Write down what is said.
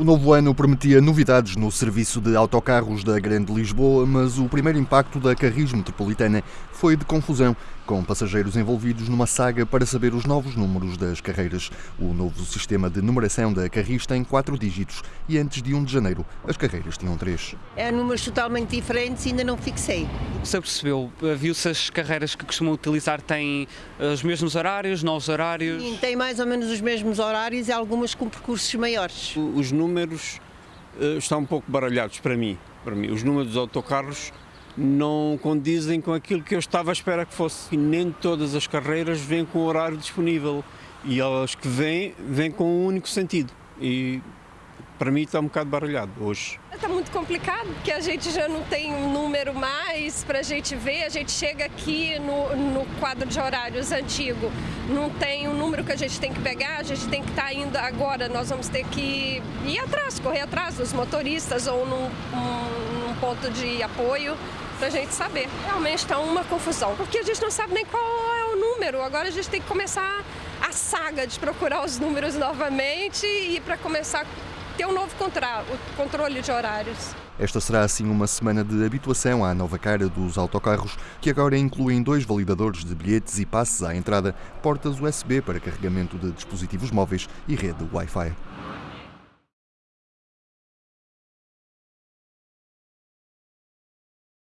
O novo ano prometia novidades no serviço de autocarros da Grande Lisboa, mas o primeiro impacto da Carris Metropolitana foi de confusão, com passageiros envolvidos numa saga para saber os novos números das carreiras. O novo sistema de numeração da Carris tem quatro dígitos e antes de 1 de janeiro as carreiras tinham três. É números totalmente diferentes e ainda não fixei. Se percebeu? Viu-se as carreiras que costumam utilizar têm eh, os mesmos horários, novos horários? Sim, tem mais ou menos os mesmos horários e algumas com percursos maiores. Os números uh, estão um pouco baralhados para mim. Para mim, os números dos autocarros não condizem com aquilo que eu estava à espera que fosse. E nem todas as carreiras vêm com o horário disponível e elas que vêm, vêm com um único sentido. E para mim está um bocado baralhado hoje. Está muito complicado, porque a gente já não tem um número mais para a gente ver. A gente chega aqui no, no, quadro de horários antigo, não tem um número que a gente tem que pegar, a gente tem que estar tá indo agora, nós vamos ter que ir atrás, correr atrás dos motoristas ou num, um, num ponto de apoio para a gente saber. Realmente está uma confusão, porque a gente não sabe nem qual é o número. Agora a gente tem que começar a saga de procurar os números novamente e para começar ter um novo controle de horários. Esta será assim uma semana de habituação à nova cara dos autocarros, que agora incluem dois validadores de bilhetes e passes à entrada, portas USB para carregamento de dispositivos móveis e rede Wi-Fi.